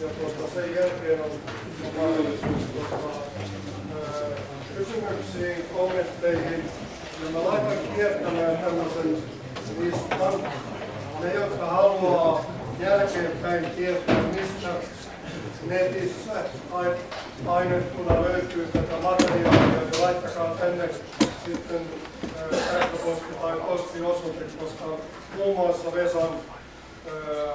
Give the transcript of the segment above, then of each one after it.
ja tuota, sen jälkeen on, mahdollisuus tuota, ää, kysymyksiin, kommentteihin. Ja mä laitan kiertämään tämmöisen listan. Ne, jotka haluaa jälkeenpäin tietää, mistä netissä ainettuna löytyy tätä materiaalia, niin laittakaa tänne sitten sähköposti tai postiosoite, koska muun muassa Vesan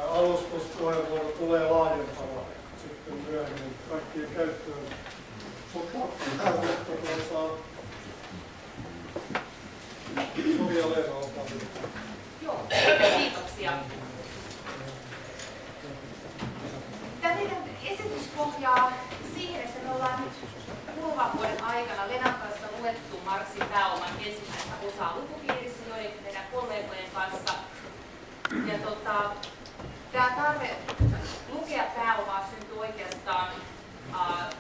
alustuspuheenvuoro tulee laajentava sitten myöhemmin kaikkien käyttöön. Mutta kiitoksia. Tämä meidän esitys pohjaa siihen, että me ollaan nyt kuluvan vuoden aikana Lenan kanssa luettu Marksin pääoman ensimmäistä osaa lukupiirissä joidenkin meidän kollegojen kanssa. Ja tota, tämä tarve lukea pääomaa syntyy oikeastaan uh,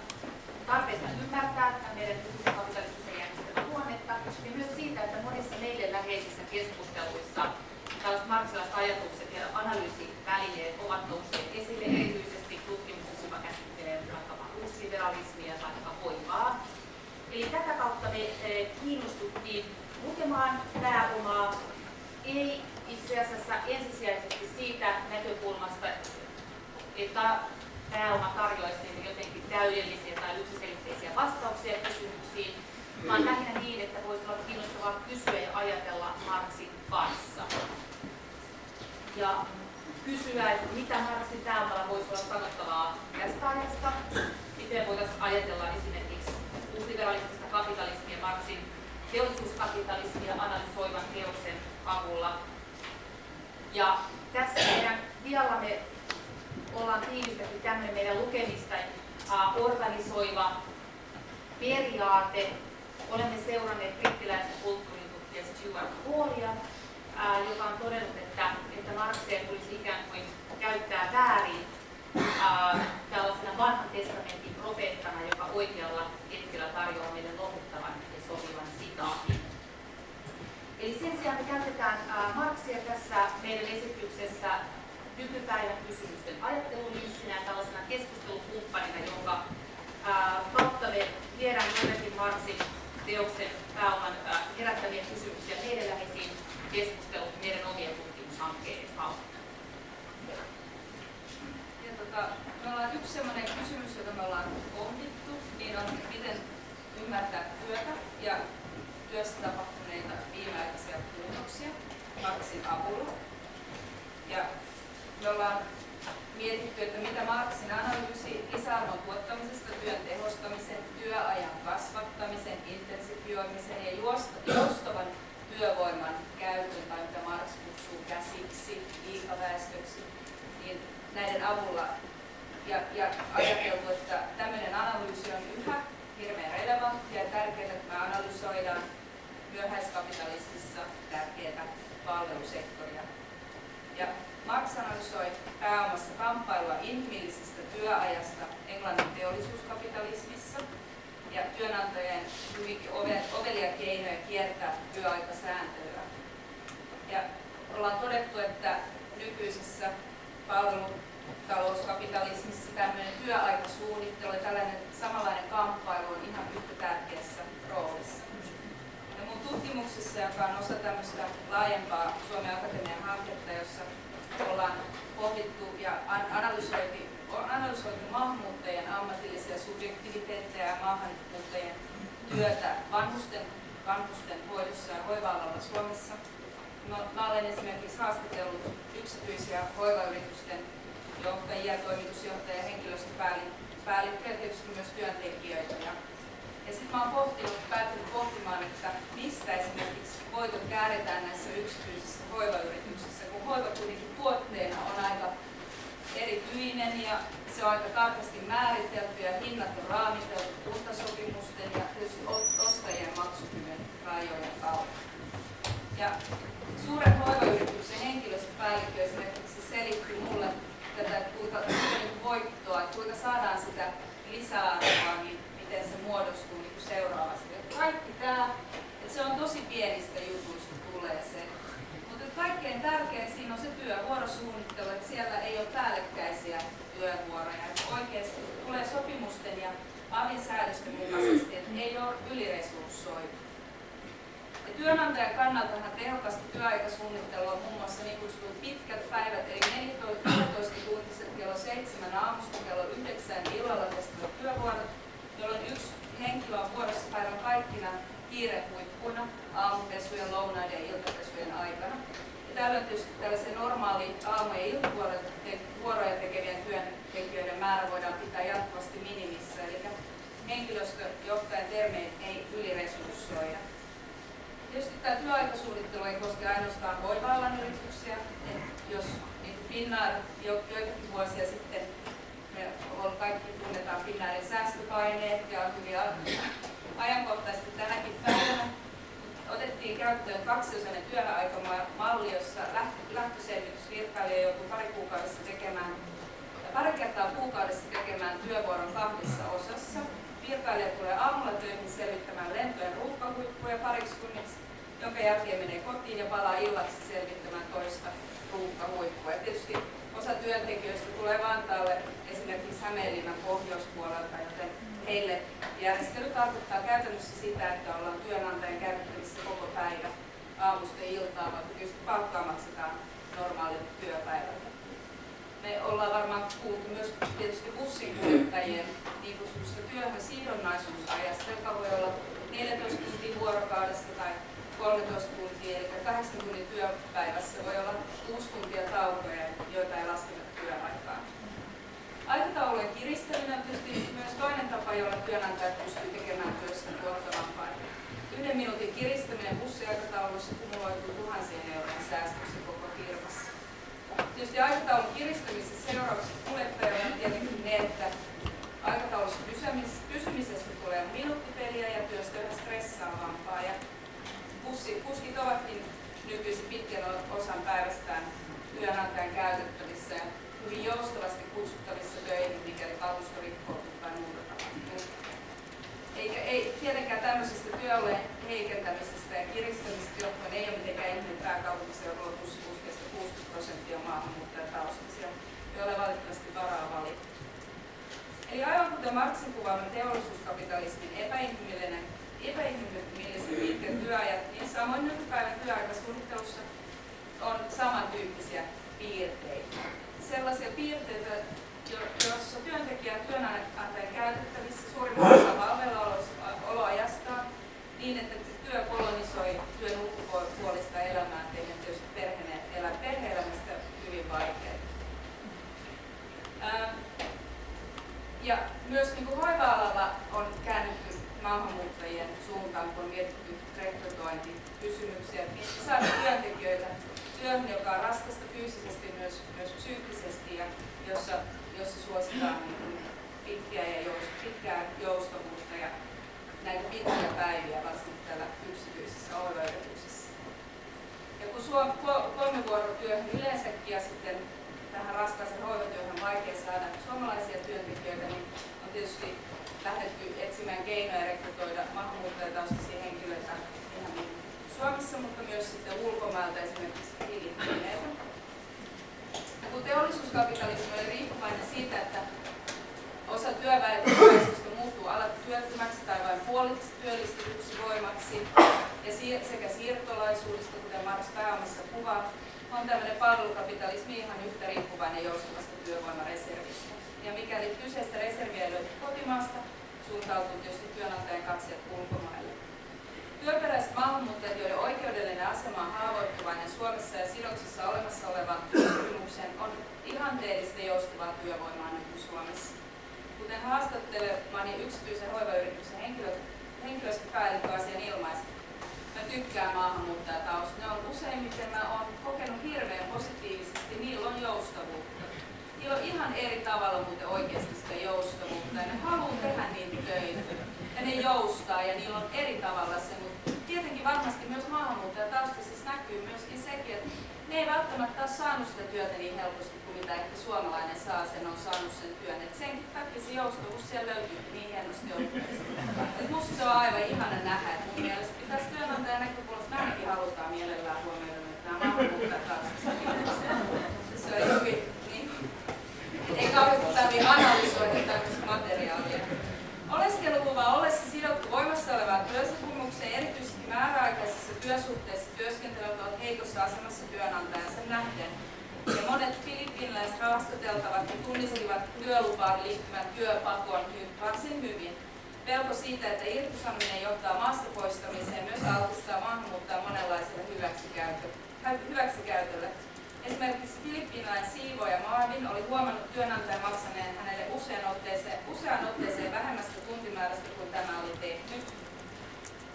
tarpeesta ymmärtää tämä meidän nykyisen kapitalistisen järjestelmän luonnetta ja myös siitä, että monissa meille läheisissä keskusteluissa tällaiset marksilaiset ajatukset ja analyysivälineet ovat nousseet esille erityisesti tutkimuksessa, joka käsittelee vaikkapa uusliberalismia tai hoivaa. Eli tätä kautta me kiinnostuttiin lukemaan pääomaa, ei itse asiassa ensisijaisesti siitä näkökulmasta, että pääoma tarjoaisi niille jotenkin täydellisiä tai yksiselitteisiä vastauksia kysymyksiin, vaan lähinnä niin, että voisi olla kiinnostavaa kysyä ja ajatella Marksin kanssa. Ja kysyä, että mitä Marksin pääomalla voisi olla sanottavaa tästä ajasta, miten voitaisiin ajatella esimerkiksi uusliberalistista kapitalismia Marksin teollisuuskapitalismia analysoivan teoksen avulla. Ja tässä meidän viallamme ollaan tiivistetty tämmöinen meidän lukemista organisoiva periaate. Olemme seuranneet brittiläistä kulttuuritutkija Stuart Hallia, joka on todennut, että, että Marxia tulisi ikään kuin käyttää väärin tällaisena vanhan testamentin profeettana, joka oikealla hetkellä tarjoaa meille lohduttavan ja sopivan sitaatin. Eli sen sijaan me käytetään Marxia tässä meidän esityksessä nykypäivän kysymysten ajattelulinssinä ja tällaisena keskustelukumppanina, jonka kautta me viedään jotenkin Marksin teoksen pääoman ää, herättäviä kysymyksiä meidän läheisiin keskusteluun meidän omien tutkimushankkeiden kautta. Ja tota, me ollaan yksi sellainen kysymys, jota me ollaan pohdittu, niin on miten ymmärtää työtä ja työssä tapahtuneita viimeaikaisia muutoksia Marksin avulla. Ja me ollaan mietitty, että mitä Marksin analyysi lisäarvon tuottamisesta, työn tehostamisen, työajan kasvattamisen, intensifioimisen ja joustavan työvoiman käytön, tai mitä Marx kutsuu käsiksi, liikaväestöksi, niin näiden avulla ja, ja ajateltu, että tämmöinen analyysi on yhä hirveän relevanttia ja tärkeää, että me analysoidaan myöhäiskapitalismissa tärkeää palvelusektoria. Ja Marx analysoi pääomassa kamppailua inhimillisestä työajasta Englannin teollisuuskapitalismissa ja työnantajien hyvinkin ovelia keinoja kiertää työaikasääntelyä. Ja ollaan todettu, että nykyisessä palvelutalouskapitalismissa tämmöinen työaikasuunnittelu ja tällainen samanlainen kamppailu on ihan yhtä tärkeässä roolissa. Ja mun tutkimuksessa, joka on osa tämmöistä laajempaa Suomen Akatemian hanketta, jossa ollaan pohdittu ja analysoitu, analysoitu maahanmuuttajien ammatillisia subjektiviteetteja ja maahanmuuttajien työtä vanhusten, vanhusten hoidossa ja hoiva-alalla Suomessa. Mä olen esimerkiksi haastatellut yksityisiä hoivayritysten johtajia, toimitusjohtajia, henkilöstöpäällikköjä tietysti myös työntekijöitä. Ja, ja sitten mä olen pohtinut, päätynyt pohtimaan, että mistä esimerkiksi voitot kääritään näissä yksityisissä hoivayrityksissä, kun hoiva kuitenkin tuotteena on aika erityinen ja se on aika tarkasti määritelty ja hinnat on raamiteltu kuntasopimusten ja tietysti ostajien maksukyvyn rajojen kautta. Ja suuren hoivayrityksen henkilöstöpäällikkö esimerkiksi selitti mulle tätä kuinka, voittoa, että kuinka saadaan sitä lisäarvoa, niin miten se muodostuu niin seuraavasti. Kaikki tämä, että se on tosi pienistä jutuista tulee se kaikkein tärkein siinä on se työvuorosuunnittelu, että siellä ei ole päällekkäisiä työvuoroja. Että oikeasti tulee sopimusten ja avin säädösten mukaisesti, että ei ole yliresurssoitu. Ja työnantajan kannaltahan tehokasta työaikasuunnittelua on muun muassa niin kutsutut pitkät päivät, eli 14-tuntiset kello 7 aamusta kello 9 illalla kestävät työvuorot, jolloin yksi henkilö on vuorossa päivän kaikkina kiirehuippuina aamupesujen, lounaiden ja iltapesujen aikana. Ja tällöin tietysti tällaisen normaali aamu- ja iltavuoroja tekevien työntekijöiden määrä voidaan pitää jatkuvasti minimissä, eli henkilöstöjohtajan termein ei yliresurssoida. Tietysti tämä työaikasuunnittelu ei koske ainoastaan hoiva-alan yrityksiä. Jos niin Finnair jo, joitakin vuosia sitten me kaikki tunnetaan Finnairin säästöpaineet ja hyvin ajankohtaisesti tänäkin päivänä otettiin käyttöön kaksiosainen työaikamalli, jossa lähtöselvitys virkailija joutuu pari kuukaudessa tekemään pari kertaa kuukaudessa tekemään työvuoron kahdessa osassa. Virkailija tulee aamulla töihin selvittämään lentojen ruuhkahuippuja pariksi tunniksi jonka jälkeen menee kotiin ja palaa illaksi selvittämään toista ruuhkahuippua. Tietysti osa työntekijöistä tulee Vantaalle esimerkiksi Hämeenlinnan pohjoispuolelta, joten heille järjestely tarkoittaa käytännössä sitä, että ollaan työnantajan käytettävissä koko päivä aamusta iltaan, vaikka tietysti palkkaa maksetaan normaalilta työpäivältä. Me ollaan varmaan kuultu myös tietysti bussinkuljettajien niin kutsutusta työhön sidonnaisuusajasta, joka voi olla 14 tuntia vuorokaudesta tai 13 tuntia, eli 8 tunnin työpäivässä voi olla 6 tuntia taukoja, joita ei lasketa työaikaan. Aikataulujen kiristäminen on tietysti myös toinen tapa, jolla työnantajat pystyy tekemään työstä tuottavampaa. Yhden minuutin kiristäminen bussiaikataulussa kumuloituu tuhansien eurojen säästöksi koko firmassa. Tietysti aikataulun kiristämisessä seuraukset kuljettajalle on tietenkin ne, että aikataulussa pysymisestä tulee minuuttipeliä ja työstä yhä stressaavampaa. Ja Pussi, kuskit ovatkin nykyisin pitkän osan päivästään työnantajan käytettävissä ja hyvin joustavasti kutsuttavissa töihin, mikäli kalusto rikkoo tai muuta tapahtuu. Eikä, ei, tietenkään tämmöisestä työolojen heikentämisestä ja kiristämisestä johtuen ei ole mitenkään ihme, että pääkaupunkiseudulla bussikuskeista 60 prosenttia maahanmuuttajataustaisia, joille valitettavasti varaa valita. Eli aivan kuten Marksin kuvaama teollisuuskapitalismin epäinhimillinen epäinhimillisen pitkät työajat, niin samoin nykypäivän työaikasuunnittelussa on samantyyppisiä piirteitä. Sellaisia piirteitä, joissa työntekijä on työnantajan käytettävissä suurimman osa palveluoloajastaan niin, että työ kolonisoi työn ulkopuolista elämää tehdä tietysti perhe-elämästä hyvin vaikeaa. Ja myös niin kuin hoiva-alalla on käännytty maahanmuuttajien on mietitty rekrytointikysymyksiä, mistä saada työntekijöitä työhön, joka on raskasta fyysisesti myös, myös psyykkisesti ja jossa, jossa suositaan niin pitkiä ja joust, pitkää joustavuutta ja näitä pitkiä päiviä varsinkin tällä yksityisessä hoivayrityksessä. Ja kun suom, kolmivuorotyöhön yleensäkin ja sitten tähän raskaaseen hoivatyöhön vaikea saada suomalaisia työntekijöitä, niin on tietysti lähdetty etsimään keinoja rekrytoida maahanmuuttajataustaisia henkilöitä Suomessa, mutta myös sitten ulkomailta esimerkiksi Filippiineiltä. Kun teollisuuskapitalismi oli riippuvainen siitä, että osa työväestöstä muuttuu alat työttömäksi tai vain puoliksi työllistetyksi voimaksi, ja sekä siirtolaisuudesta, kuten Mars Pääomassa kuvaa, on tämmöinen palvelukapitalismi ihan yhtä riippuvainen joustavasta työvoimareservistä. Ja mikäli kyseistä reserviä löytyy kotimaasta, suuntautuu tietysti työnantajan katseet ulkomaille. Työperäiset maahanmuuttajat, joiden oikeudellinen asema on haavoittuvainen Suomessa ja sidoksissa olemassa olevan sopimukseen, on ihanteellista joustavaa työvoimaa nyt Suomessa. Kuten haastattelemani yksityisen hoivayrityksen henkilö, henkilöstöpäällikkö asian ilmaisi, mä tykkään maahanmuuttajatausta. Ne on useimmiten, mä oon kokenut hirveän positiivisesti, niillä on joustavuutta niillä on ihan eri tavalla muuten oikeasti sitä joustavuutta ja ne haluaa tehdä niitä töitä ja ne joustaa ja niillä on eri tavalla se, mutta tietenkin varmasti myös maahanmuuttajataustaisissa näkyy myöskin sekin, että ne ei välttämättä ole saanut sitä työtä niin helposti kuin mitä ehkä suomalainen saa sen, on saanut sen työn. Et senkin takia se joustavuus siellä löytyy niin hienosti Et musta se on aivan ihana nähdä, että mun mielestä pitäisi työnantajan näkökulmasta ainakin halutaan mielellään huomioida, että nämä maahanmuuttajataustaiset se on hyvin ei kauheasti Oleskeluluvan ollessa sidottu voimassa olevaan työsopimukseen erityisesti määräaikaisissa työsuhteissa työskentelevät ovat heikossa asemassa työnantajansa nähden. Ja monet filippiiniläiset haastateltavat ja tunnistivat työlupaan liittyvän työpakon varsin hyvin. Pelko siitä, että irtisanominen johtaa maasta poistamiseen, myös altistaa maahanmuuttaa monenlaiselle hyväksikäytölle. Esimerkiksi filippiiniläinen siivoja Marvin oli huomannut työnantajan maksaneen hänelle usean otteeseen, usean otteeseen vähemmästä tuntimäärästä kuin tämä oli tehnyt.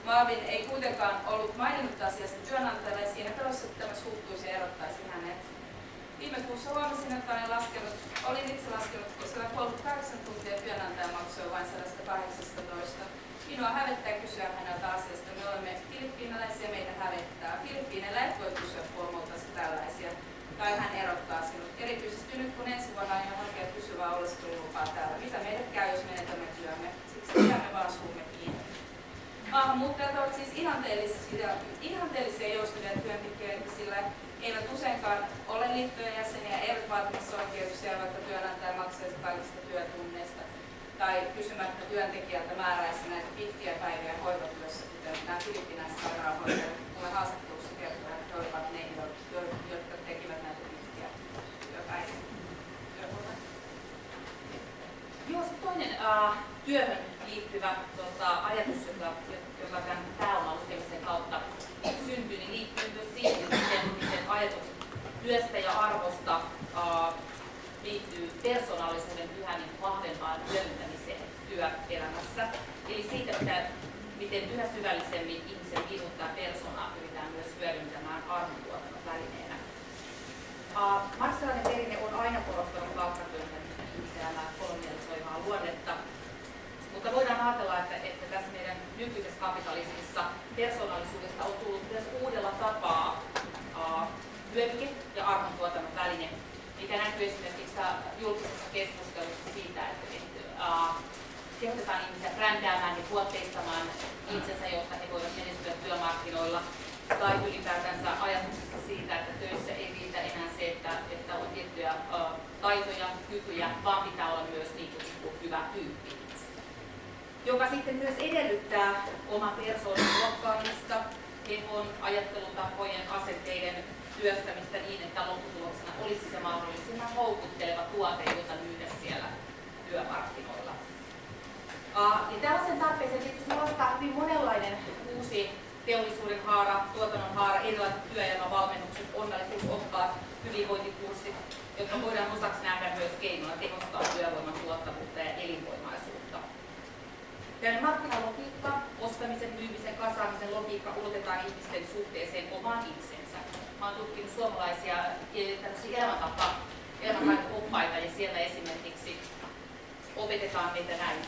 Marvin ei kuitenkaan ollut maininnut asiasta työnantajalle ja siinä pelossa, että tämä suuttuisi ja erottaisi hänet. Viime kuussa huomasin, että olin, laskenut, olin itse laskenut, koska 38 tuntia työnantaja maksoi vain 118. Minua hävettää kysyä häneltä asiasta. Me olemme filippiinalaisia, meitä hävettää. Filippiineillä et voi kysyä puolelta tällaisia tai hän erottaa sinut. Erityisesti nyt kun ensi vuonna aion hakea pysyvää oleskelulupaa täällä. Mitä meille käy, jos menetämme työmme? Siksi pidämme vaan suumme kiinni. Maahanmuuttajat ovat siis ihanteellisia, ihanteellisia joustavia työntekijöitä, sillä eivät useinkaan ole liittojen jäseniä, eivät vaatimassa oikeuksia, vaikka työnantaja maksaisi kaikista työtunneista tai kysymättä työntekijältä määräisi näitä pitkiä päiviä hoivatyössä, kuten nämä filippiinäiset sairaanhoitajat mulle haastattelussa kertovat, että he olivat ne, jotka tekivät näitä pitkiä työpäiviä. Joo, toinen uh, työhön liittyvä tota, ajatus, joka tämän pääoman lukemisen kautta syntyy, niin liittyy myös siihen, miten, miten ajatukset työstä ja arvosta uh, liittyy persoonallisuuden yhä niin vahvempaan hyödyntämiseen työelämässä. Eli siitä, että miten yhä syvällisemmin ihmisen minuttaa persoonaa pyritään myös hyödyntämään arvontuotannon välineenä. Uh, marksilainen perinne on aina korostanut palkkatyöntämistä ihmiselämää kolonialisoivaa luonnetta, mutta voidaan ajatella, että, että tässä meidän nykyisessä kapitalismissa persoonallisuudesta on tullut myös uudella tapaa uh, hyödyke ja arvontuotannon väline, mikä näkyy esimerkiksi julkisessa keskustelussa siitä, että, kehotetaan ihmisiä brändäämään ja tuotteistamaan itsensä, jotta he voivat menestyä työmarkkinoilla. Tai ylipäätänsä ajatuksesta siitä, että töissä ei riitä enää se, että, että on tiettyjä taitoja, kykyjä, vaan pitää olla myös niin kuin hyvä tyyppi. Joka sitten myös edellyttää oman persoonan muokkaamista, kehon, ajattelutapojen, asenteiden työstämistä niin, että lopputuloksena olisi se mahdollisimman houkutteleva tuote, jota myydä siellä työmarkkinoilla. Ja tällaisen tarpeeseen tietysti nostaa hyvin monenlainen uusi teollisuuden haara, tuotannon haara, erilaiset työelämävalmennukset, onnellisuusoppaat, hyvinvointikurssit, jotka voidaan osaksi nähdä myös keinoilla tehostaa työvoiman tuottavuutta ja elinvoimaisuutta. Tällainen markkinalogiikka, ostamisen, myymisen, kasaamisen logiikka ulotetaan ihmisten suhteeseen omaan itseensä. Mä olen tutkinut suomalaisia elämäntapa, elämäntaito-oppaita ja siellä esimerkiksi opetetaan meitä näin.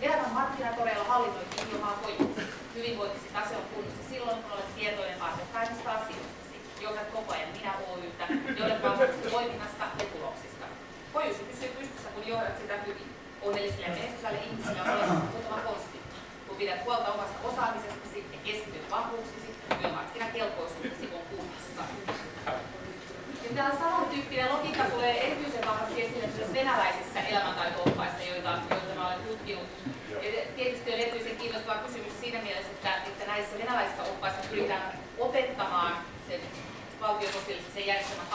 Elämän markkinatoreilla hallinnoit ilmaa voimasi. Hyvinvointisi tase on kunnossa silloin, kun olet tietoinen arvokkaimista asioistasi. Johdat koko ajan minä Oytä, jolle vastuussa toiminnasta ja tuloksista. Kojusi pysyy pystyssä, kun johdat sitä hyvin. Onnellisille ja menestyvälle ihmisille on olemassa muutama konsti. Kun pidät huolta omasta osaamisestasi ja keskityt vahvuuksisi, työmarkkinakelpoisuutesi on kunnossa. Ja tämä samantyyppinen logiikka tulee erityisen vahvasti esille myös venäläisissä elämäntaito-oppaissa, joita, joita mä olen tutkinut. Ja tietysti on erityisen kiinnostava kysymys siinä mielessä, että, että näissä venäläisissä oppaissa pyritään opettamaan sen valtiososiaalisen järjestelmän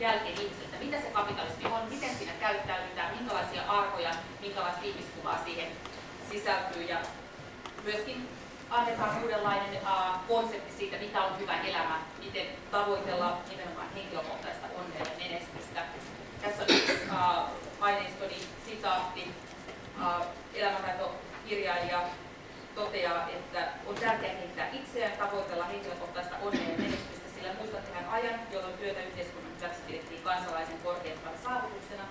jälkeen ihmisiltä, mitä se kapitalismi on, miten siinä käyttäydytään, minkälaisia arvoja, minkälaista ihmiskuvaa siihen sisältyy. Ja myöskin annetaan uudenlainen uh, konsepti siitä, mitä on hyvä elämä, miten tavoitella nimenomaan henkilökohtaista onnea ja menestystä. Tässä on yksi uh, aineistoni sitaatti. Uh, elämäntaitokirjailija toteaa, että on tärkeää kehittää itseään, tavoitella henkilökohtaista onnea ja menestystä, sillä muistattehan ajan, jolloin työtä yhteiskunnan hyväksi pidettiin kansalaisen korkeimpana saavutuksena,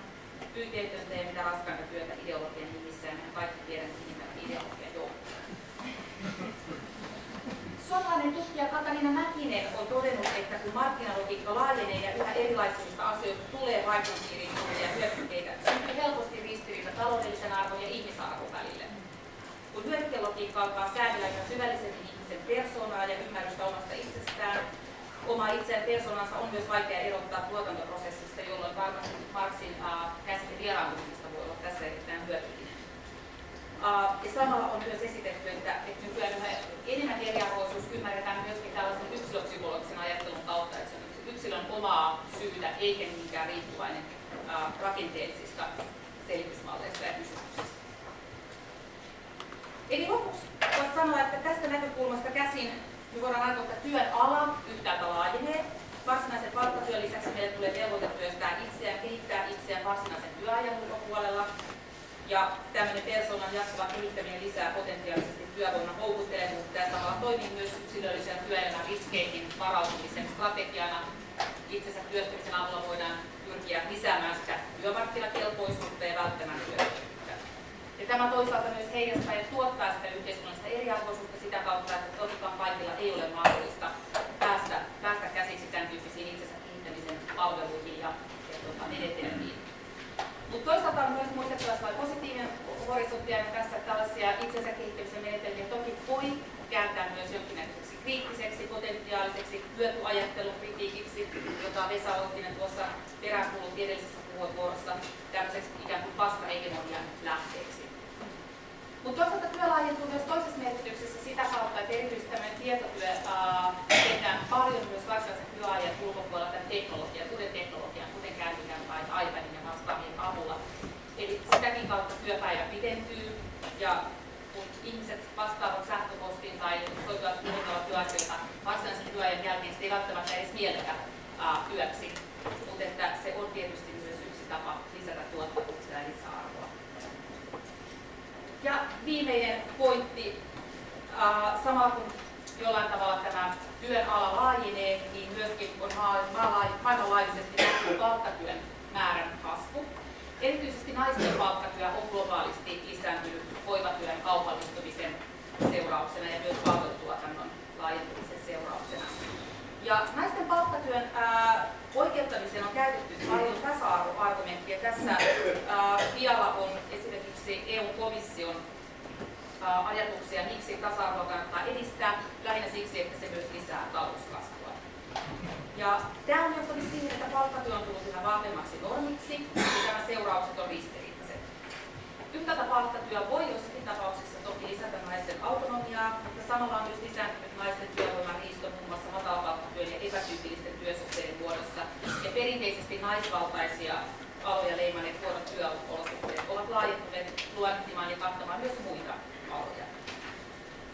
pyyteetöntä ja mitä raskainta työtä ideologian nimissä, ja kaikki tiedämme nimellä ideologia johtaa. Suomalainen tutkija Katarina Mäkinen on todennut, että kun markkinalogiikka laajenee ja yhä erilaisista asioista tulee piiriin ja hyödykkeitä, syntyy helposti ristiriita taloudellisen arvon ja ihmisarvon välille. Kun hyödykkelogiikka alkaa säädellä yhä syvällisemmin ihmisen persoonaa ja ymmärrystä omasta itsestään, oma itseään persoonansa on myös vaikea erottaa tuotantoprosessista, jolloin varmasti Marxin äh, käsite vieraantumisesta voi olla tässä erittäin hyödyllinen. Ja samalla on myös esitetty, että, että nykyään yhä enemmän eriarvoisuus ymmärretään myöskin tällaisen yksilöpsykologisen ajattelun kautta, että se on yksilön omaa syytä eikä niinkään riippuvainen rakenteellisista selitysmalleista ja kysymyksistä. Eli lopuksi voisi sanoa, että tästä näkökulmasta käsin me voidaan ajatella, että työn ala yhtäältä laajenee. Varsinaisen palkkatyön lisäksi meille tulee velvoite työstää itseään, kehittää itseään varsinaisen työajan ulkopuolella. Ja tämmöinen persoonan jatkuva kehittäminen lisää potentiaalisesti työvoiman houkuttelevuutta ja samalla toimii myös yksilöllisen työelämän riskeihin varautumisen strategiana. Itsensä työstämisen avulla voidaan pyrkiä lisäämään sitä työmarkkinakelpoisuutta ja välttämään työttömyyttä. Tämä toisaalta myös heijastaa ja tuottaa sitä yhteiskunnallista eriarvoisuutta sitä kautta, että tokikaan kaikilla ei ole mahdollista päästä, päästä käsiksi tämän tyyppisiin itsensä kehittämisen palveluihin ja, ja tuota, menetelmiin. Mutta toisaalta on myös muistettava sellainen positiivinen horisontti ja tässä tällaisia itsensä kehittämisen menetelmiä toki voi kääntää myös jonkinnäköiseksi kriittiseksi, potentiaaliseksi hyötyajattelun kritiikiksi, jota Vesa Outtinen tuossa peräänkuulutti edellisessä puheenvuorossa tämmöiseksi ikään kuin vastahegemonian lähteeksi. Mutta toisaalta työ laajentuu myös toisessa merkityksessä sitä kautta, että erityisesti tämmöinen tietotyö ää, tehdään paljon myös varsinaisen työajan ulkopuolella tämän teknologian, kuten teknologian, kuten kännykän tai iPadin ja vastaavien avulla. Eli sitäkin kautta työpäivä pidentyy ja kun ihmiset vastaavat sähköpostiin tai soittavat puhuttavat työasioita varsinaisen työajan jälkeen, sitä ei välttämättä edes mielletä työksi, mutta että se on tietysti myös yksi tapa lisätä tuottavuutta ja lisäarvoa. Ja viimeinen pointti, ää, samalla kun jollain tavalla tämä työn ala laajenee, niin myöskin on maailmanlaajuisesti näkyy palkkatyön määrän kasvu. Erityisesti naisten palkkatyö on globaalisti lisääntynyt hoivatyön kaupallistumisen seurauksena ja myös palvelutuotannon laajentumisen seurauksena. Ja naisten palkkatyön ää, oikeuttamiseen on käytetty paljon tasa-arvoargumenttia. Tässä ää, dialla on esimerkiksi EU-komission ajatuksia, miksi tasa-arvoa kannattaa edistää, lähinnä siksi, että se myös lisää talouskasvua. Ja tämä on johtanut siihen, että palkkatyö on tullut yhä vahvemmaksi normiksi ja nämä seuraukset on ristiriitaiset. Yhtäältä palkkatyö voi jossakin tapauksessa toki lisätä naisten autonomiaa, mutta samalla on myös lisääntynyt naisten työvoiman riisto muun muassa matalapalkkatyön ja epätyypillisten työsuhteiden muodossa. Ja perinteisesti naisvaltaisia aloja leimanneet huonot työolosuhteet ovat laajentuneet luonnehtimaan ja kattamaan myös muita.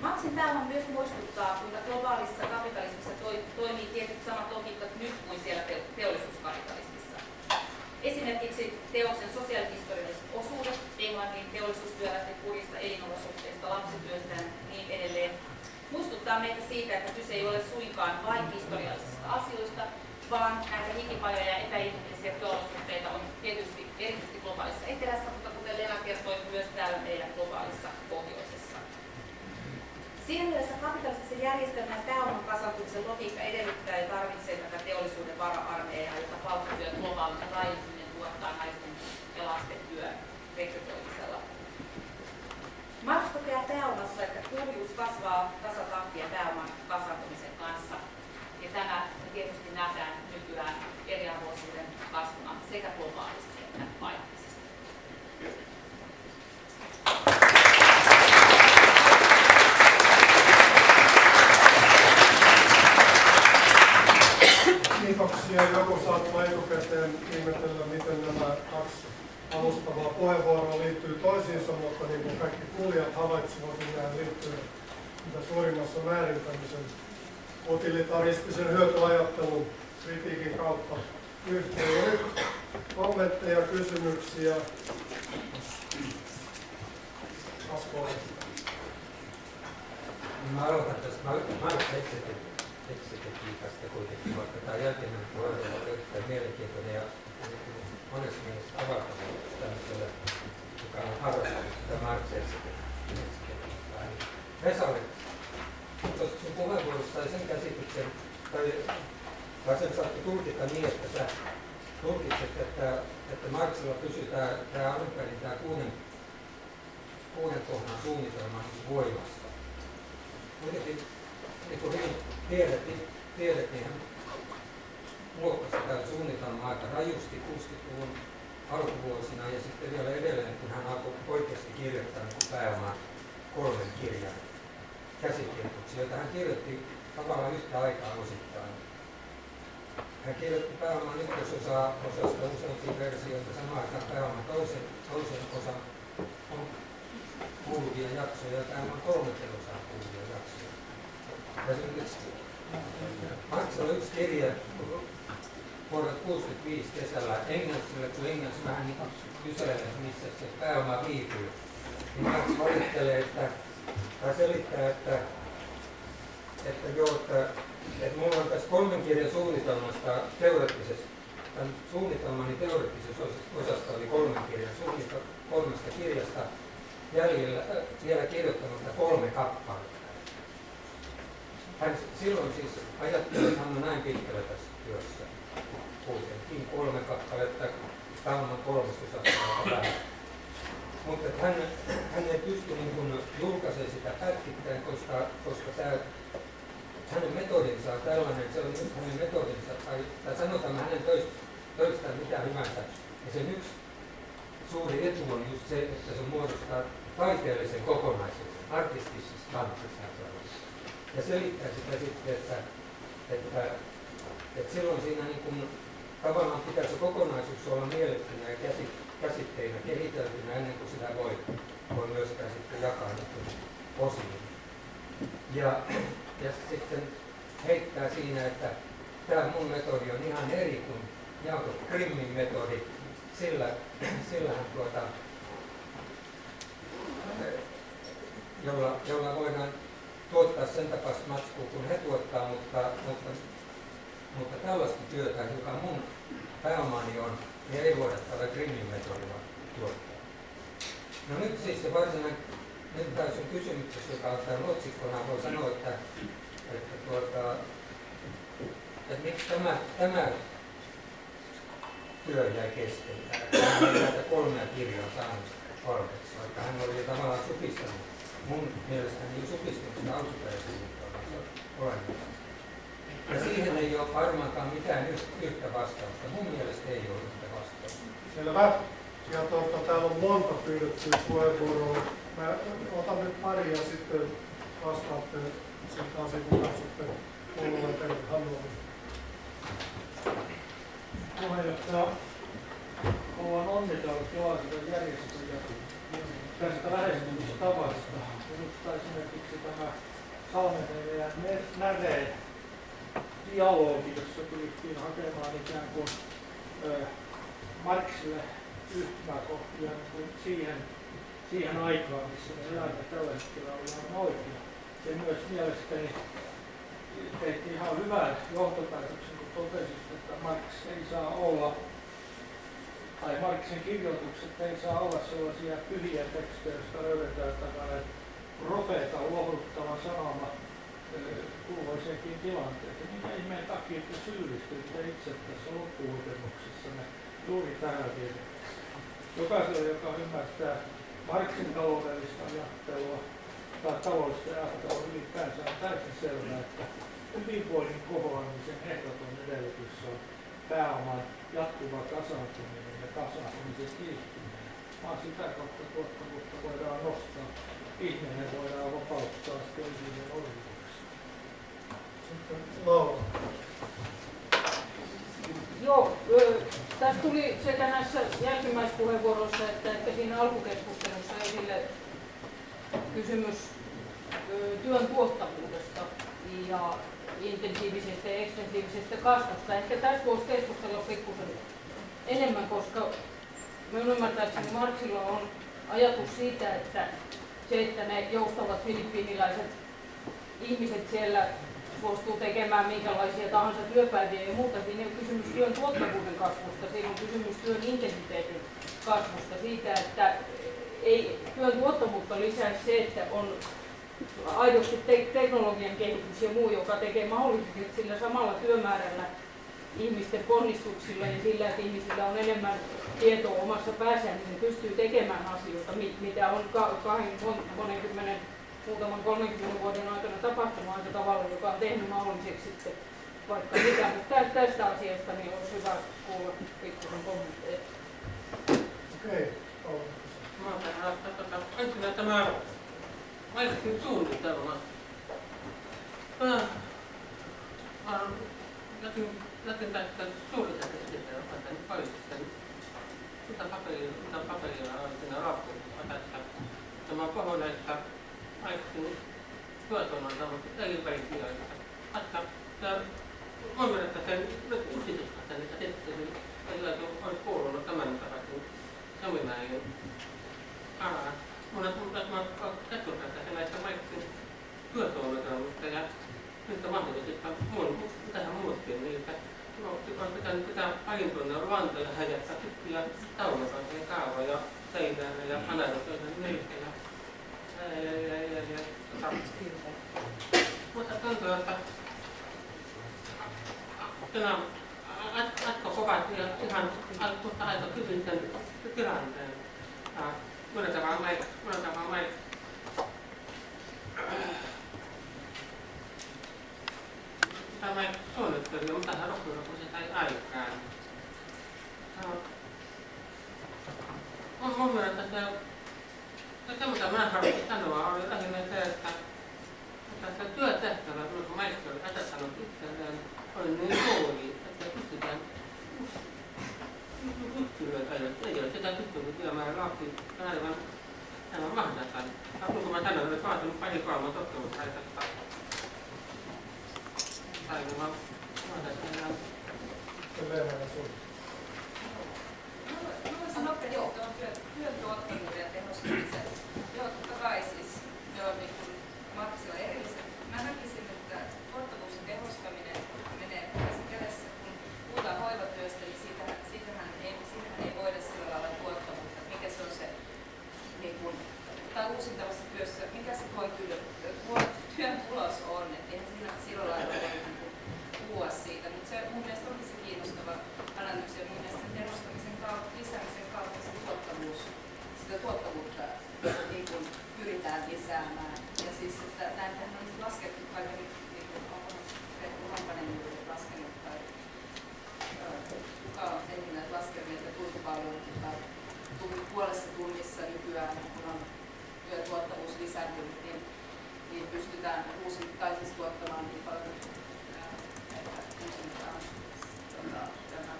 Maksin pääoma myös muistuttaa, kuinka globaalissa kapitalismissa toi, toimii tietyt samat logiikat nyt kuin siellä te- teollisuuskapitalismissa. Esimerkiksi teoksen sosiaalihistorialliset osuudet, Englannin teollisuustyöläisten kurista elinolosuhteista, lapsityöstä ja niin edelleen, muistuttaa meitä siitä, että kyse ei ole suinkaan vain historiallisista asioista, vaan näitä hikipajoja ja epäinhimillisiä työolosuhteita on tietysti erityisesti globaalissa etelässä, mutta kuten Lena kertoi, myös täällä meidän globaalissa pohjoisessa. Siinä mielessä kapitalistisessa järjestelmän pääoman kasvatuksen logiikka edellyttää ja tarvitsee tätä teollisuuden vara-armeijaa, jota palkkatyön globaalinen laajentuminen tuottaa naisten ja lasten työn rekrytoimisella. Marx toteaa pääomassa, että kurjuus kasvaa tasatahtia pääoman kasvatumisen kanssa. Ja tämä tietysti nähdään nykyään eriarvoisuuden kasvuna sekä globaalisti että paikallisesti. Kiitoksia. Joku saattaa etukäteen ihmetellä, miten nämä kaksi alustavaa puheenvuoroa toisiinsa, mutta niin kuin kaikki kuulijat havaitsivat, niin nämä liittyy mitä suurimmassa määrin tämmöisen utilitaristisen hyötyajattelun kritiikin kautta yhteen. Nyt kommentteja, kysymyksiä. Asko, Mä aloitan tästä Marx-eksegetiikasta kuitenkin, vaikka tämä jälkimmäinen puheenvuoro on erittäin mielenkiintoinen ja monessa mielessä avartava tämmöiselle, harrastanut sitä Marx-eksegetiikkaa. Vesalle, tuossa sun puheenvuorossa sai sen käsityksen, tai, tai sen saattoi tulkita niin, että sä tulkitset, että, että Marxilla pysyy tämä, tämä alun perin tämä kuuden, kuuden kohdan suunnitelma voimassa kuitenkin niin kuin hyvin tiedät, niin, tiedät niin hän muokkasi tätä suunnitelmaa aika rajusti 60-luvun alkuvuosina ja sitten vielä edelleen, kun hän alkoi oikeasti kirjoittaa niin pääomaa kolmen kirjan käsikirjoituksia, joita hän kirjoitti tavallaan yhtä aikaa osittain. Hän kirjoitti pääoman ykkösosaa osasta useampia versioita, samaan aikaan pääoman toisen, toisen osan on kuuluvia jaksoja, ja on kolme osaa kuuluvia jaksoja. Esimerkiksi Maksalla on yksi kirja vuodelta 65 kesällä Engelsille, kun Engels vähän niin kyselee, missä se pääoma viipyy. Niin Marx valittelee, että, tai selittää, että, että joo, että, että mulla on tässä kolmen kirjan suunnitelmasta teoreettisessa tämän suunnitelmani teoreettisessa osassa oli kolmen kirjan suunnitelma kolmesta kirjasta jäljellä, äh, vielä kirjoittamatta kolme kappaletta. Hän silloin siis ajatteli, että hän on näin pitkällä tässä työssä. Kuitenkin kolme kappaletta, on kolmesosasta vähän. Mutta hän, hän ei pysty niin kuin julkaisemaan sitä pätkittäin, koska, koska tämä, hänen metodinsa on tällainen, se on hänen metodinsa, tai, tai sanotaan hänen töistä, töistään mitä hyvänsä. Ja sen yksi suuri etu on just se, että se muodostaa taiteellisen kokonaisuuden, artistisessa kanssa ja selittää sitä sitten, että, että, että silloin siinä niin kuin, tavallaan pitää se kokonaisuus olla mielettynä ja käsitteinä kehiteltynä ennen kuin sitä voi, voi myöskään sitten jakaa osiin. Ja, ja sitten heittää siinä, että tämä mun metodi on ihan eri kuin Jakob Grimmin metodi. Sillä, sillähän tuota, jolla, jolla voidaan tuottaa sen tapaista matskua kuin he tuottaa, mutta, mutta, mutta tällaista työtä, joka mun pääomani on, niin ei voida tällä Grimmin metodilla tuottaa. No nyt siis se varsinainen, nyt täysin kysymyksessä, joka on tämän otsikkona, voi sanoa, että, että, tuota, että miksi tämä, tämä työ jäi kesken. Hän ei näitä kolmea kirjaa saanut valmiiksi, vaikka hän oli jo tavallaan supistanut mun mielestäni niin supistuksen alkuperäisen olemassa. Ja siihen ei ole varmaankaan mitään yhtä vastausta. Mun mielestä ei ole yhtä vastausta. Selvä. Ja tuota, täällä on monta pyydettyä puheenvuoroa. Mä otan nyt pari ja sitten vastaatte sitten taas kun katsotte puolueen teille haluamista. Puheenjohtaja, haluan onnitella tilaisuuden järjestäjä tästä lähestymistavasta. Minusta esimerkiksi tämä Salmenen ja Näreen dialogi, jossa pyrittiin hakemaan ikään kuin ö, Marksille yhtymäkohtia niin siihen, siihen aikaan, missä me elämme tällä hetkellä ollaan oikea. Ja myös mielestäni teitte ihan hyvän johtopäätöksen, kun totesit, että Marx ei saa olla tai Marksin kirjoitukset ei saa olla sellaisia pyhiä tekstejä, joista löydetään tällainen profeeta lohduttava sanoma kulloiseenkin tilanteeseen. Minkä ihmeen takia te syyllistyitte itse tässä loppuhuipennuksessanne juuri tähän virheeseen? Jokaiselle, joka ymmärtää Marksin taloudellista ajattelua tai taloudellista ajattelua ylipäänsä on täysin selvää, että hyvinvoinnin kohoamisen ehdoton edellytys on pääoman jatkuva kasaantuminen kasaantumisen kiihtyminen, vaan sitä kautta tuottavuutta voidaan nostaa. Ihminen voidaan vapauttaa köyhyyden orjuudeksi. Sitten Laura. Joo, tässä tuli sekä näissä jälkimmäispuheenvuoroissa että, että siinä alkukeskustelussa esille kysymys työn tuottavuudesta ja intensiivisestä ja ekstensiivisestä kasvusta. Ehkä tässä voisi keskustella pikkusen enemmän, koska minun ymmärtääkseni Marksilla on ajatus siitä, että se, että ne joustavat filippiiniläiset ihmiset siellä suostuu tekemään minkälaisia tahansa työpäiviä ja muuta. Siinä on kysymys työn tuottavuuden kasvusta, siinä on kysymys työn intensiteetin kasvusta, siitä, että ei työn tuottavuutta lisäisi se, että on aidosti te- teknologian kehitys ja muu, joka tekee mahdolliseksi, että sillä samalla työmäärällä ihmisten ponnistuksilla ja sillä, että ihmisillä on enemmän tietoa omassa päässään, niin ne pystyy tekemään asioita, mitä on kahden, monen muutaman 30 vuoden aikana tapahtunut aika tavalla, joka on tehnyt mahdolliseksi sitten vaikka mitä. Mutta tästä asiasta niin olisi hyvä kuulla pikkusen kommentteja. Okei. Okay. Mä tämä Maikin suunnitelma. Mä olen jokin, jokin tästä suurta käsitettä, joka tämän paistin. Mitä paperia, mitä paperia on siinä raportissa tässä. Ja mä puhun, että maikin työtuonnon tämmöistä elipäisiä. Että mun mielestä sen usitusta sen, että sitten sillä olisi kuulunut tämän takaisin seminaarin alaa. Monet muut mä katson tätä näistä maikin työsuunnitelmista ja niistä mahdollisista muun, tähän muutkin niitä. No, on pitänyt pitää parin tunnin luontoja häjättää pitkiä taulukoita kaavoja seinään ja analysoida niitä ja ja, ja, ja, ja, ja, tota, mutta tuntuu, että kyllä Atko kovat ja ihan mutta aika hyvin sen tilanteen. Myönnetään vaan Mike, myönnetään vaan Tämä suunnittelu, mitä hän loppujen lopuksi sai aikaan. On mun mielestä se, se mitä mä haluaisin sanoa, oli lähinnä se, että tässä työtehtävä, kun maisteri oli asettanut itselleen, oli niin suuri, että pystytään yksilöitä, ei ole sitä pystynyt viemään läpi aivan, aivan mahdollista. Kun mä tänään olen vaatinut pari kolme tutkimusta, että sun. Mä voisin nopeasti tuon työn, työn tuottavuuden ja tehostamisen. Joo, totta kai siis ne on niin kuin Marksilla erilliset. Mä näkisin, että tuottavuus ja tehostaminen menee käsi kädessä. Kun puhutaan hoivatyöstä, niin siitähän, siitähän, ei, siitähän ei voida sillä lailla tuottavuutta. Mikä se on se, niin kuin, tai uusintavassa työssä, mikä se tuon työn, työn tulos on. Että eihän siinä sillä lailla voi niin kuin puhua siitä. Mutta se mun mielestä onkin se kiinnostava analyysi ja mun mielestä sen tehostamisen kautta, lisäämisen kautta se tuottavuus, sitä tuottavuutta niin kuin pyritään lisäämään. Ja siis, että näitähän on laskettu vaikka nyt, niin kuin onko Pekku Hampanen juuri laskenut tai ö, kuka on tehnyt näitä laskelmia, että kuinka paljon tai tunti, puolessa tunnissa nykyään, kun on työtuottavuus lisääntynyt, niin, niin pystytään uusi, tai siis tuottamaan niin paljon että uusintaan tota, tämä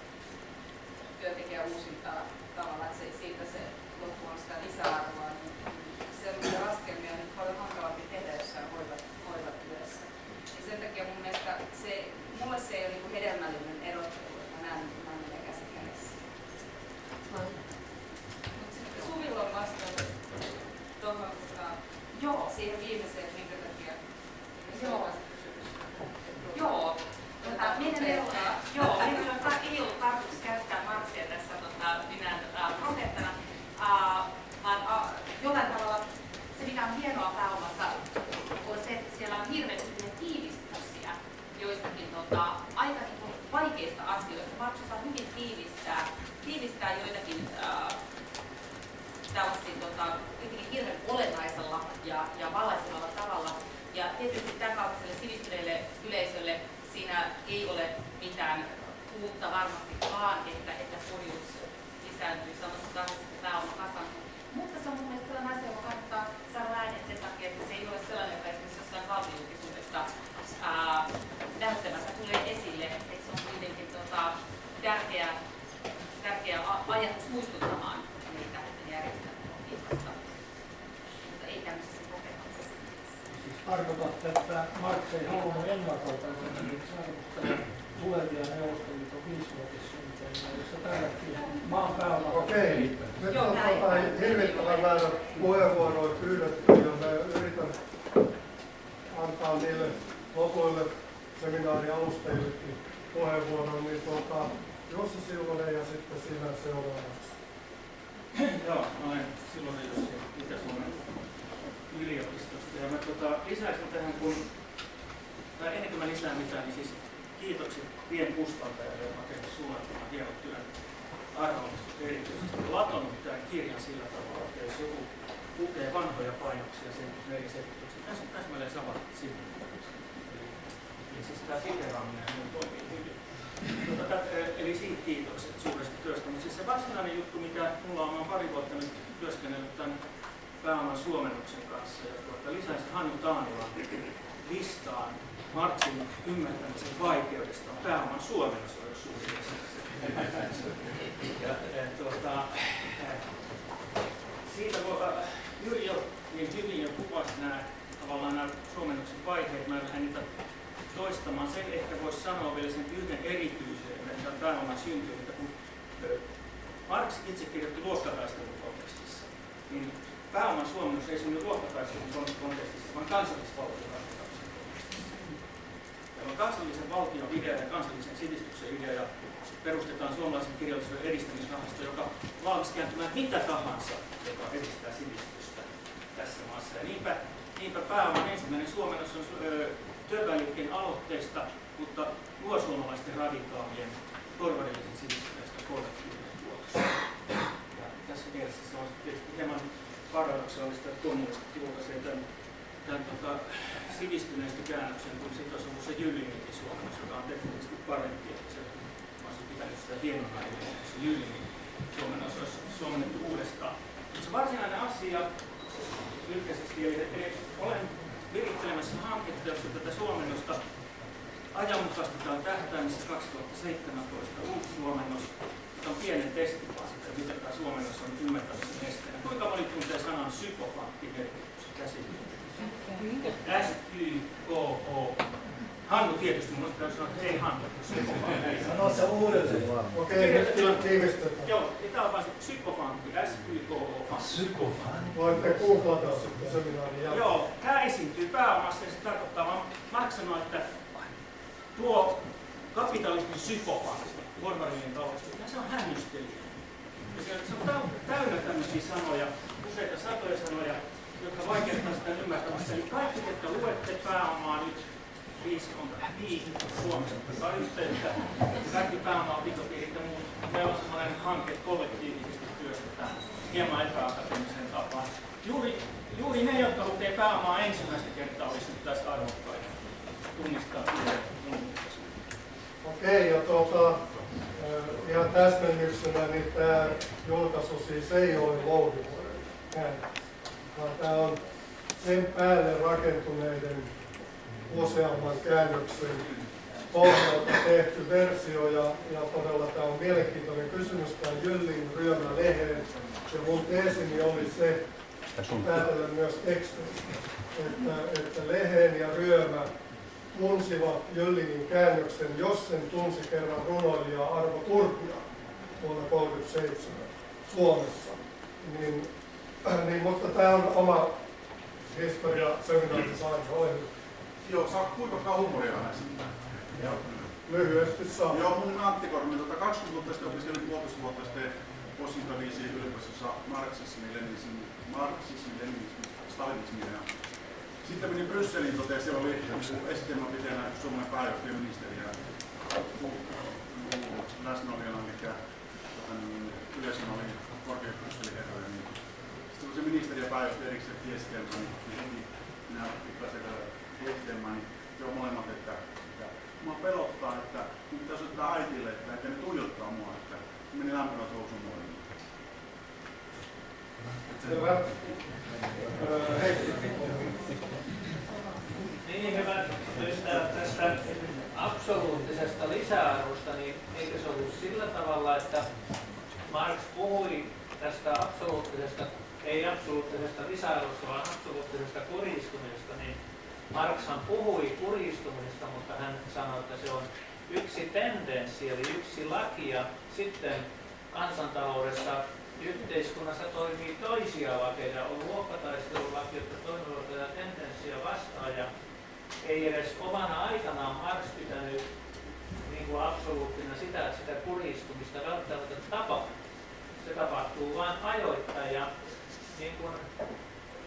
työntekijä uusintaa tavallaan, että se, siitä se loppu on sitä lisäarvoa, niin sellaisia laskelmia on nyt paljon hankalampi tehdä jossain hoiva, hoivatyössä. Ja sen takia mun mielestä se, mulle se ei ole niin hedelmällinen erottelu, että mä näen, että mä menen käsi kädessä. Mutta sitten Suvilla on vastaus tuohon tota, Joo, siihen viimeiseen, että minkä takia Joo. Joo. Tota, meidän ei ole, joo, meidän ei ole, ei ollut tarkoitus käyttää Marksia tässä tota, minä tota, profeettana, uh, vaan uh, jollain tavalla se mikä on hienoa pääomassa on se, että siellä on hirveästi tiivistyksiä joistakin tota, aika niin kuin vaikeista asioista. Marks osaa hyvin tiivistää, tiivistää joitakin uh, tällaisia tota, kuitenkin hirveän olennaisella ja, ja valaisevalla tavalla. Ja tietysti tämän kaltaiselle sivistyneelle yleisölle siinä ei ole mitään uutta varmastikaan, että, että kurjuus lisääntyy samassa tahdissa kuin pääoma kasantuu. Mutta se on mun mielestä sellainen asia, joka kannattaa saada ääneen sen takia, että se ei ole sellainen, joka esimerkiksi jossain valtiojulkisuudessa ää, näyttämättä tulee esille. Että se on kuitenkin tota, tärkeä, tärkeä a- ajatus muistuttamaan niitä järjestelmälogiikasta. Mutta ei tämmöisessä profeettisessa mielessä. tarkoitatte, että Marx ei halunnut ennakolta esimerkiksi arvostella tulevia Neuvostoliiton viisivuotissuunnitelmia, jossa tälläkin maan pääoma Okei, nyt Joo, on näin. tota hirvittävän määrä puheenvuoroja pyydetty ja mä yritän antaa niille lopuille seminaarialustajillekin puheenvuoron, niin tuota, Jussi Silvonen ja sitten sinä seuraavaksi. Joo, silloin Jussi Itä-Suomen yliopistosta. Ja mä tota, lisäisin tähän, kun, tai ennen kuin mä lisään mitään, niin siis kiitokset pienkustantajalle, joka on tehnyt suunnattoman hienon työn arvonnista erityisesti latonut tämän kirjan sillä tavalla, että jos joku lukee vanhoja painoksia sen meriselityksen, tässä on täsmälleen sama sivu. Eli siis tämä siteraaminen toimii hyvin. Tota, eli siitä kiitokset suuresta työstä. Mutta siis se varsinainen juttu, mikä mulla on, oon pari vuotta nyt työskennellyt tämän pääoman suomennuksen kanssa ja tuota, lisäsi Hannu Taanilan listaan Marksin ymmärtämisen vaikeudesta on pääoman suomennus on yksi suuri asia. ja, ja, tuota, siitä jo niin hyvin jo kuvasi nämä tavallaan nämä suomennuksen vaiheet, mä lähden niitä toistamaan. Sen ehkä voisi sanoa vielä sen yhden erityisyyden, että pääoman syntyy, että kun Marx itse kirjoitti luokkataistelun kontekstissa, niin pääoman suomennus ei synny luokkataistelun kontekstissa, vaan kansallisvaltion Tämä kansallisen valtion idea ja kansallisen sivistyksen idea ja perustetaan suomalaisen kirjallisuuden edistämisrahasto, joka valmis kääntymään mitä tahansa, joka edistää sivistystä tässä maassa. Ja niinpä, niinpä pääoman ensimmäinen suomennos on työväenliikkeen aloitteista, mutta suomalaisten radikaalien porvarillisen sivistyneestä kollektiivinen tuotos. Ja tässä mielessä se on tietysti hieman paradoksaalista, että kommunistit julkaisee tämän, tämän tota, sivistyneestä käännöksen, kun sitten olisi ollut se Jyllinginkin suomennos, joka on teknisesti parempi, että se olisi pitänyt sitä hienompaa, se Jyllingin suomennos olisi suomennettu uudestaan. Mutta se varsinainen asia lyhkäisesti, eli olen virittelemässä hanketta, jossa tätä suomennosta ajanmukaistetaan tähtäimessä 2017 uusi suomennos, joka on pienen testipasta, mitä tämä suomennos on ymmärtämisen esteenä. Kuinka moni tuntee sanan psykofantti merkityksen käsitteellä? S-Y-K-O. Hannu tietysti, mun täytyy sanoa, että hei Hannu. Sano se uudelleen vaan. Okei, nyt tiivistetään. Joo, ja tämä on vain se psykofantti, S-Y-K-O. Psykofantti. Voitte googlata sitten seminaarin jälkeen. Joo, tämä esiintyy pääomassa ja se tarkoittaa vaan, Marx sanoi, että tuo kapitalismin psykofantti, porvarillinen taloustieteen, se on hännystelijä. Ja se, se on täynnä tämmöisiä sanoja, useita satoja sanoja, jotka vaikeuttaa sitä ymmärtämistä. Eli kaikki, jotka luette pääomaa nyt, viisi on viisi Suomessa ottaa yhteyttä, kaikki pääomaa, pitopiirit ja muut, meillä on sellainen hanke kollektiivisesti työstetään hieman epäakateemisen tapaan. Juuri, juuri ne, jotka lukee pääomaa ensimmäistä kertaa, olisi tässä arvokkaita tunnistaa Okei, ja tuota, ihan täsmennyksenä, niin tämä julkaisu siis ei ole Louhivuoden käännös, vaan tämä on sen päälle rakentuneiden useamman käännöksen pohjalta tehty versio ja, ja todella tämä on mielenkiintoinen kysymys. Tämä Jyllin ryömä lehden ja mun teesini oli se, päätellä myös teksteistä, että, että lehen ja ryömä tunsivat Jöllinin käännöksen, jos sen tunsi kerran runoilija Arvo Turpia vuonna 1937 Suomessa. Niin, niin, mutta tämä on oma historia seminaarissa aina. Joo, saa kuinka humoria näistä? Joo. Lyhyesti saa. Joo, mun Antti Kormi, tota 20 vuotta sitten opiskelin puolitoista vuotta sitten Washington DC yliopistossa marksismi, leninismi, marksismi, leninismi, stalinismi ja sitten menin Brysseliin, totesin, siellä oli esitelmäpiteenä Suomen pääjohtajaministeri ja läsnäolijana, mikä tota, niin, yleisön oli korkeat Brysselin herroja. Niin. Sitten kun se ministeri ja pääjohtaja erikseen tiesitelmä, niin heti minä pikkasen tiesitelmään, niin joo molemmat, että, että mua pelottaa, että nyt pitäisi ottaa äitille, että, että ne tuijottaa mua, että meni lämpimät housun Selvä. Heikki. Niin hyvä ystävät tästä absoluuttisesta lisäarvosta, niin eikö se ollut sillä tavalla, että Marx puhui tästä absoluuttisesta, ei absoluuttisesta lisäarvosta, vaan absoluuttisesta kuristumisesta, niin Marxhan puhui kuristumisesta, mutta hän sanoi, että se on yksi tendenssi, eli yksi laki, ja sitten kansantaloudessa yhteiskunnassa toimii toisia lakeja, on luokkataistelulaki, jotka toimivat tätä tendenssiä vastaan, ja ei edes omana aikanaan Marx pitänyt niin kuin absoluuttina sitä, että sitä kuristumista välttämättä tapahtuu. Se tapahtuu vain ajoittain ja niin kuin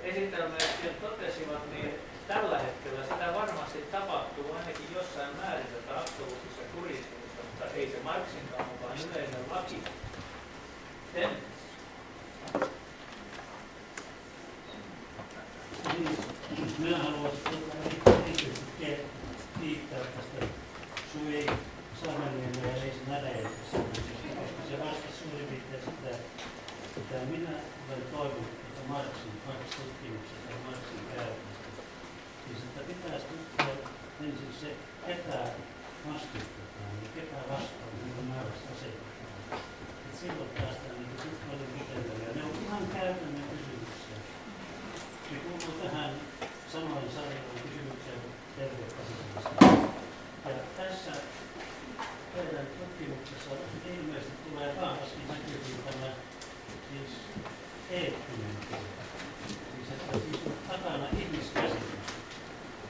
esitelmät totesivat, niin tällä hetkellä sitä varmasti tapahtuu ainakin jossain määrin tätä absoluuttista kuristumista, mutta ei se Marxinkaan mukaan yleinen laki. Sen minä haluaisin kiittää tästä Sui Saamelinen ja Leisi Näräjästä, koska se vastasi suurin piirtein sitä, mitä minä olen toivonut, että Marksin, Marx-tutkimuksesta ja Marksin käytöstä, siis että pitäisi tutkia ensin se, ketä vastustetaan ja ketä vastaan niin Marx asetetaan. Et silloin päästään niin kuin paljon pitemmälle. Ja ne on ihan käytännön kysymyksiä. Ne kuuluu tähän samaan sarjaan kysymykseen tervekäsityksestä. Ja tässä teidän tutkimuksessa ilmeisesti tulee vahvasti näkyviin tämä siis eettinen puoli. Siis että siis on takana ihmiskäsitys.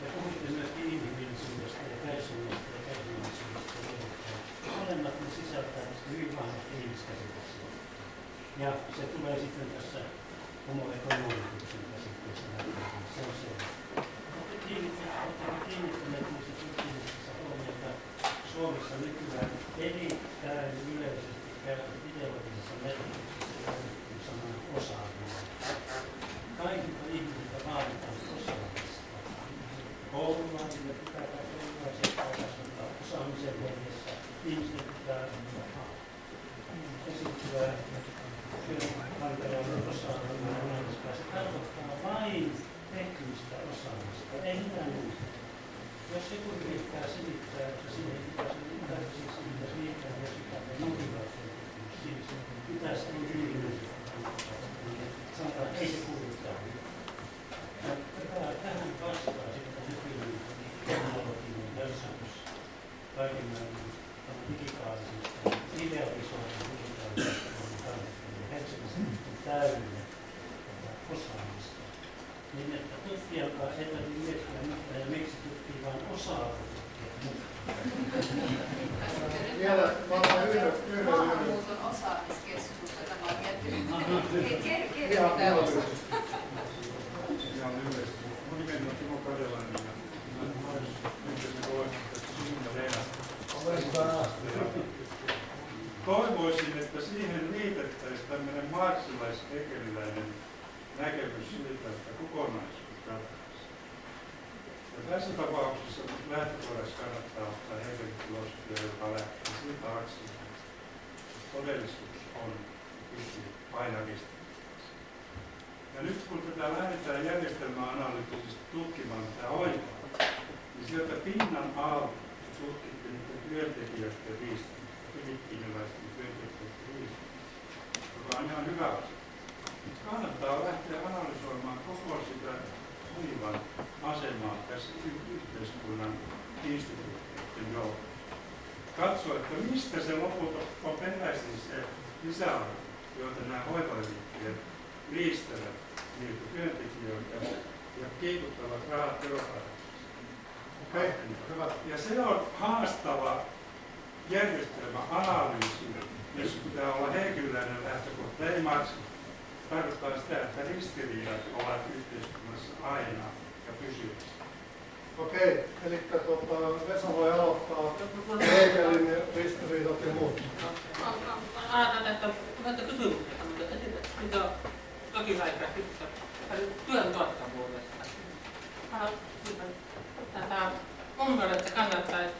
Ja puhutte myöskin inhimillisyydestä ja kärsimystä ja kärsivällisyydestä levottaa. Molemmat ne sisältää hyvin vahvasti ihmiskäsityksiä. Ja se tulee sitten tässä homo economicuksen käsitteessä. Se on se. Olette kiinnittäneet niissä tutkimuksissa huomiota Suomessa nykyään erittäin yleisesti käytetty ideologisessa merkityksessä käytetty sanan osaaminen. Kaikilta ihmisiltä vaaditaan. Koululaisille pitää koululaisia kasvattaa osaamisen hengessä. Ihmisten pitää esittyä työnantajalla osaaminen. Se tarkoittaa vain teknistä osaamista, ei mitään muuta. Jos joku yrittää selittää, että siihen pitäisi tarvitsisi pitäisi liittää jotain motivaatiotutkimus, siis pitäisi inhimillisesti sanotaan, ei se kuulu tähän. Ja tätä, tähän vastaa sitten nykyinen teknologinen hölsähdys kaiken maailman digitaalisesta, idealisoidun digitaalisesta ja Helsingistä täynnä osaamista. Niin että tutkijakaan ei tarvitse miettiä mitään ja miksi tutkii vain osaa Vielä mä otan yhden, yhden, yhden. Maahanmuuton osaamiskeskus, jota mä oon miettinyt. Ker- ker- Ihan mitä ihan osaa? lyhyesti. Ihan lyhyesti. Mun nimeni on Timo Karjalainen ja mä olen yhteisen koulutuksesta Sinne Leena. Toivoisin, että siihen liitettäisiin tämmöinen marksilais-hegeliläinen näkemys siitä, että kokonaisuus ratkaisee. Ja tässä tapauksessa lähtökohdassa kannattaa ottaa Hegelin filosofia, joka lähtee siitä aksiomasta, että todellisuus on pysyy painavista. Ja nyt kun tätä lähdetään järjestelmäanalyyttisesti tutkimaan tätä oikeaa, niin sieltä pinnan alta tutkittiin niiden työntekijöiden riistämistä, filippiiniläisten työntekijöiden riistämistä, joka on ihan hyvä asia. Kannattaa lähteä analysoimaan koko sitä hoivan asemaa tässä yhteiskunnan instituutioiden joukossa. Katsoa, että mistä se lopulta on peräisin se lisäarvo, joita nämä hoivaliikkeet riistävät niiltä työntekijöiltä ja kiikuttavat rahat veroparatiisiin. Okei, hyvä. Ja se on haastava järjestelmä analyysi, jos pitää olla henkilöinen lähtökohta, ei Marxin. Tarkoittaa sitä, että ristiriidat ovat yhteiskunnassa aina ja pysyvästi. Okei, eli tuota, Vesa voi aloittaa Hegelin ja ristiriidat ja muut. Että näitä kysymyksiä, mitä sitten työn tuottavuudesta. Tätä mun mielestä kannattaisi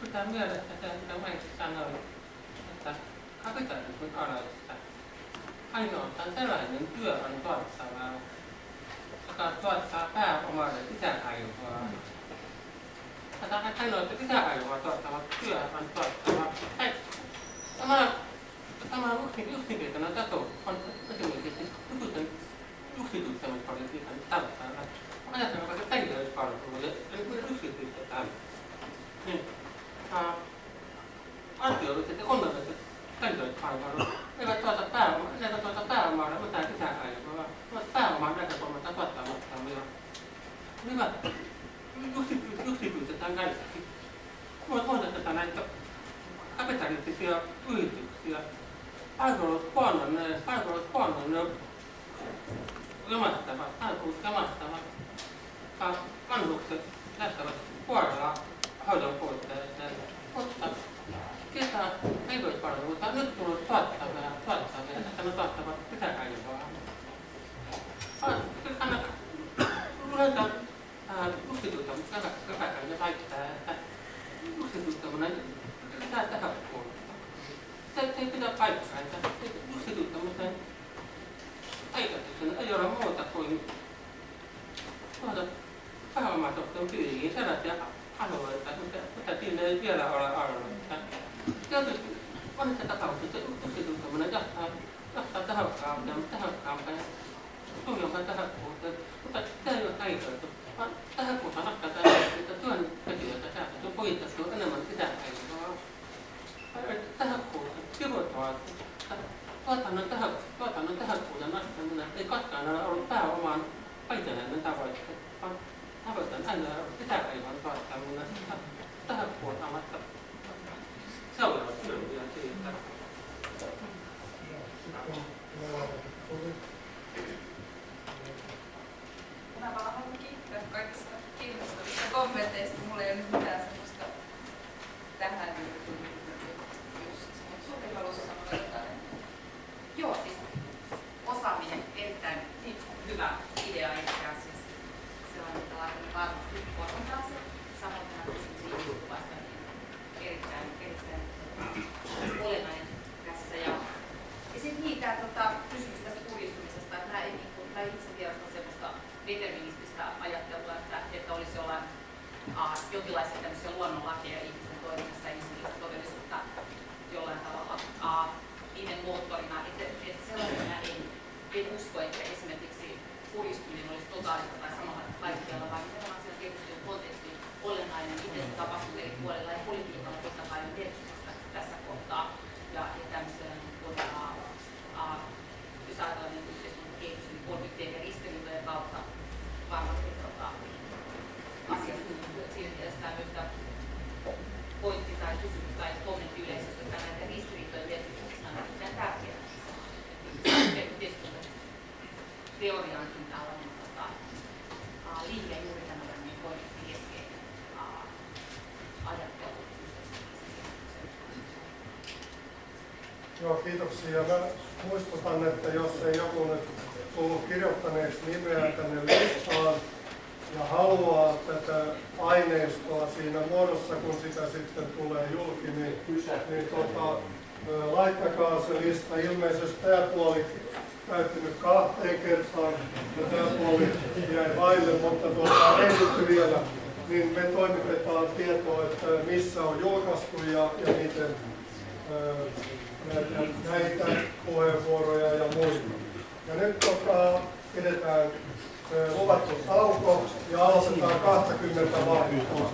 pitää mielessä se, mitä Mainitsi sanoi, että kapitalismin aloissa ainoastaan sellainen työ on tuottavaa, joka tuottaa pääomalle lisäarvoa. Tätä ainoa lisäarvoa tuottava työ on tuottava. 様の先生生の方と、あの、先生に接して、よく生徒様にパレスにされたんだから、あなたの方が2人でやるから、そこで、それくらい生徒にしたら、ね、あ、あると言われてて、今度は2人でやるから、それがとったら、それがとったら、まあ、また、さあ、あれは、また、まあ、なんか、また、とったら、また、また、それは、よく生徒、よく生徒って考える。まあ、そうだったらないと、食べたりして、食うって言って、Palvelut huononee, palvelut huononee jomattavat, palvelut jomattavat. Vanhukset lähtevät huolella hoidon puutteeseen. Mutta ketä terveyspalveluita nyt tullut tuottavia, tuottavia, että ne tuottavat lisäarvoa. Kannattaa ruveta yksityistämään, joka väittää, että yksityistäminen lisää tehokkuutta. Se, se ei pidä paikkaansa. Yksityistämisen ole muuta kuin tuota pääomatuotteen piiriin sellaisia alueita, mitä, mitä siinä ei vielä ole arvoita. Tietysti monessa tapauksessa yksityistaminen johtaa, johtaa tehokkaampaan, tehokkaampaan ja suurempaan tehokkuuteen, mutta se ei ole kaikilta, vaan tehokkuus on ratkaistaan, että työntekijöitä saataisiin puittastua enemmän sisäpäivää. Tehokkuus, kirjoittavat, tuotannon, teho, tuotannon tehokkuuden nostaminen ei koskaan ole ollut pääomaan vaikeinen tavoite, vaan tavoitteena aina on sisäpäivän tuottaminen tehokkuutamatta seuraavat hyötyjä siitä. Mä vaan haluan kiittää kaikista kiinnostavista kommenteista. Mulla ei ole nyt mitään semmoista tähän just. Mut Suvi halusi sanoa jotain. Joo, siis osaaminen, erittäin hyvä idea itse asiassa. Se on, että laitamme varmasti korvataan se. Samoin tämä kysymys ihmiskuvasta, niin erittäin, erittäin olennainen tässä. Ja, ja sitten niin, tämä tota, kysymys tästä kurjistumisesta, että mä, en, niin kuin, mä itse tiedostan semmoista determinististä ajattelua, että, että olisi jollain uh, jonkinlaisia tämmöisiä luonnonlakeja ihmisten toiminnassa ja inhimillistä todellisuutta jollain tavalla uh, niiden moottorina. Että, että sellaisena en, en usko, että esimerkiksi kurjistuminen olisi totaalista tai samalla kaikkialla, vaan nimenomaan siellä tietysti on konteksti olennainen, miten se tapahtuu eri puolilla ja politiikalla totta kai on merkitystä tässä kohtaa. Ja, ja tämmöisellä niin kuin, uh, uh, jos ajatellaan niin yhteiskunnan kehitys, niin konfliktien ja ristiriitojen kautta varmasti tota, asiat muuttuu. Et Siinä mielessä tämä myös tämä pointti tai kysymys tai kommentti yleisesti, että näiden ristiriitojen merkityksestä on erittäin tärkeää. Yhteiskuntateoriaankin tällainen tota, uh, liike juuri tämmöinen konfliktikeskeinen uh, ajattelu. Joo, kiitoksia. Mä muistutan, että jos ei joku nyt tullut kirjoittaneeksi nimeä tänne listaan ja haluaa tätä aineistoa siinä muodossa, kun sitä sitten tulee julki, niin, niin tota, laittakaa se lista. Ilmeisesti tämä puoli täytynyt kahteen kertaan ja tämä puoli jäi vaille, mutta tuota, ehditty vielä, niin me toimitetaan tietoa, että missä on julkaistu ja, ja miten näitä, puheenvuoroja ja muita. Ja nyt tota, pidetään luvattu tauko ja aloitetaan 20 vaihtoa.